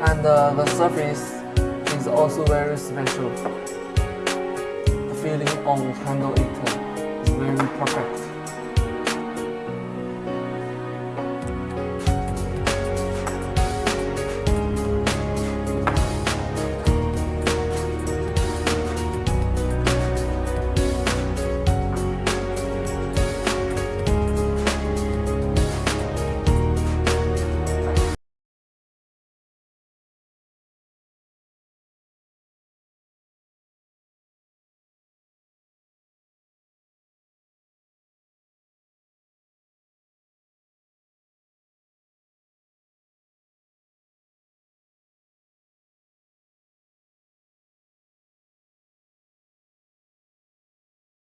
and uh, the surface is also very special. The feeling on handle it uh, is very perfect.